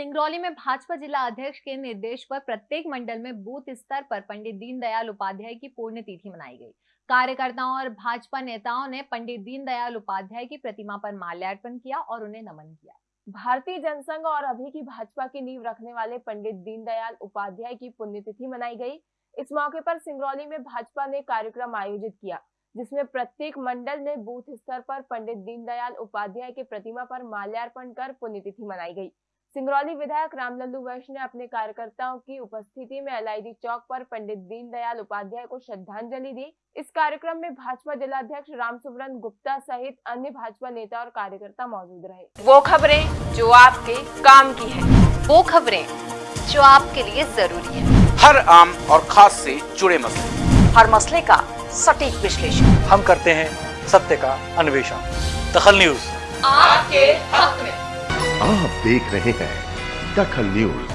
सिंगरौली में भाजपा जिला अध्यक्ष के निर्देश पर प्रत्येक मंडल में बूथ स्तर पर पंडित दीनदयाल उपाध्याय की पुण्यतिथि मनाई गई। कार्यकर्ताओं और भाजपा नेताओं ने पंडित दीनदयाल उपाध्याय की प्रतिमा पर माल्यार्पण किया और उन्हें नमन किया। भारतीय जनसंघ और अभी की भाजपा की नींव रखने वाले पंडित दीनदयाल उपाध्याय की पुण्यतिथि मनाई गई। इस मौके पर सिंगरौली में भाजपा ने कार्यक्रम आयोजित किया, जिसमें प्रत्येक मंडल में बूथ स्तर पर पंडित दीनदयाल उपाध्याय की प्रतिमा पर माल्यार्पण कर पुण्यतिथि मनाई गई। सिंगरौली विधायक रामलल्लू वैश्य ने अपने कार्यकर्ताओं की उपस्थिति में एलआईडी चौक पर पंडित दीनदयाल उपाध्याय को श्रद्धांजलि दी। इस कार्यक्रम में भाजपा जिलाध्यक्ष राम गुप्ता सहित अन्य भाजपा नेता और कार्यकर्ता मौजूद रहे। वो खबरें जो आपके काम की है। वो खबरें जो आपके लिए ज़रूरी है। हर आम और खास से जुड़े मसले। हर मसले का सटीक विश्लेषण। हम करते हैं सत्य का अन्वेषण। दखल न्यूज़। आपके हक में। आप देख रहे हैं दखल न्यूज़।